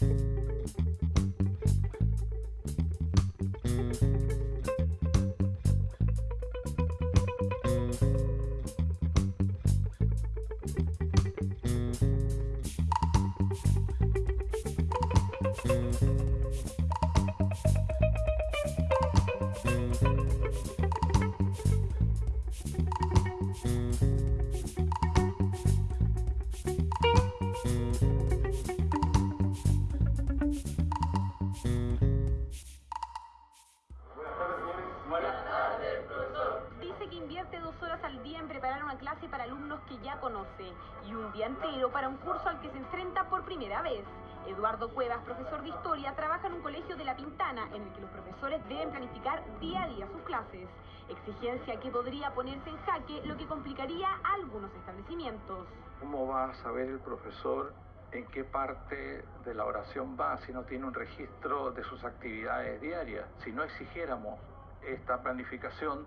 Dice que dos horas al día en preparar una clase para alumnos que ya conoce y un día entero para un curso al que se enfrenta por primera vez. Eduardo Cuevas, profesor de historia, trabaja en un colegio de La Pintana en el que los profesores deben planificar día a día sus clases. Exigencia que podría ponerse en jaque, lo que complicaría algunos establecimientos. ¿Cómo va a saber el profesor en qué parte de la oración va si no tiene un registro de sus actividades diarias? Si no exigiéramos esta planificación,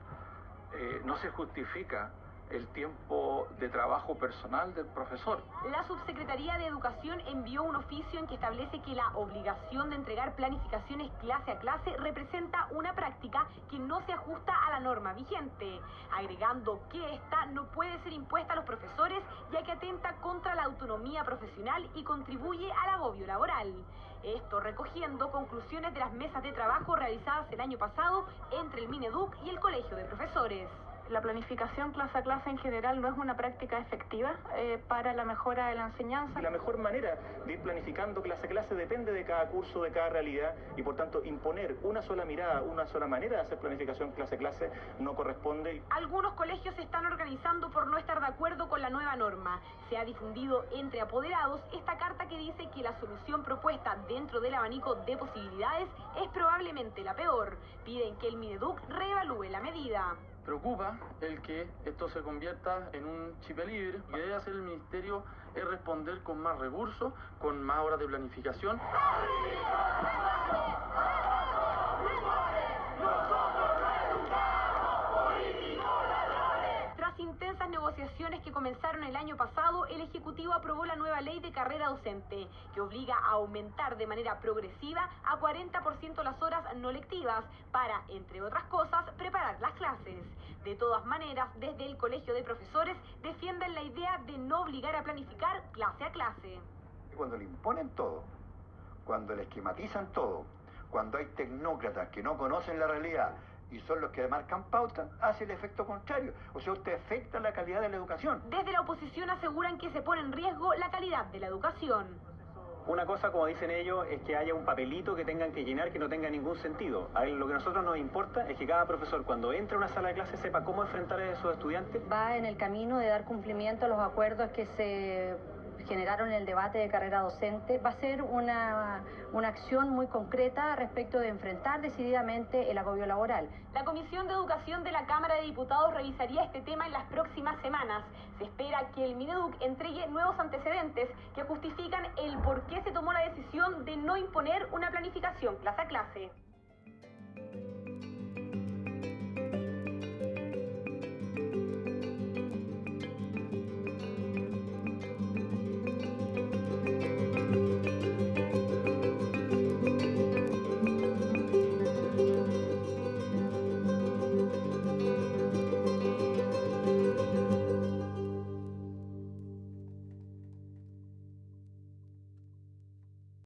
eh, no se justifica el tiempo de trabajo personal del profesor. La Subsecretaría de Educación envió un oficio en que establece que la obligación de entregar planificaciones clase a clase representa una práctica que no se ajusta a la norma vigente, agregando que esta no puede ser impuesta a los profesores ya que atenta contra la autonomía profesional y contribuye al agobio laboral. Esto recogiendo conclusiones de las mesas de trabajo realizadas el año pasado entre el Mineduc y el Colegio de Profesores la planificación clase a clase en general no es una práctica efectiva eh, para la mejora de la enseñanza. La mejor manera de ir planificando clase a clase depende de cada curso, de cada realidad y por tanto imponer una sola mirada, una sola manera de hacer planificación clase a clase no corresponde. Algunos colegios se están organizando por no estar de acuerdo con la nueva norma. Se ha difundido entre apoderados esta carta que la solución propuesta dentro del abanico de posibilidades es probablemente la peor. Piden que el Mineduc reevalúe la medida preocupa el que esto se convierta en un chip libre y debe hacer el ministerio es responder con más recursos, con más horas de planificación. Negociaciones que comenzaron el año pasado, el Ejecutivo aprobó la nueva ley de carrera docente, que obliga a aumentar de manera progresiva a 40% las horas no lectivas para, entre otras cosas, preparar las clases. De todas maneras, desde el Colegio de Profesores defienden la idea de no obligar a planificar clase a clase. Cuando le imponen todo, cuando le esquematizan todo, cuando hay tecnócratas que no conocen la realidad, y son los que marcan pauta, hace el efecto contrario. O sea, usted afecta la calidad de la educación. Desde la oposición aseguran que se pone en riesgo la calidad de la educación. Una cosa, como dicen ellos, es que haya un papelito que tengan que llenar que no tenga ningún sentido. A lo que a nosotros nos importa es que cada profesor, cuando entre a una sala de clase, sepa cómo enfrentar a esos estudiantes. Va en el camino de dar cumplimiento a los acuerdos que se generaron el debate de carrera docente, va a ser una, una acción muy concreta respecto de enfrentar decididamente el agobio laboral. La Comisión de Educación de la Cámara de Diputados revisaría este tema en las próximas semanas. Se espera que el Mineduc entregue nuevos antecedentes que justifican el por qué se tomó la decisión de no imponer una planificación clase a clase.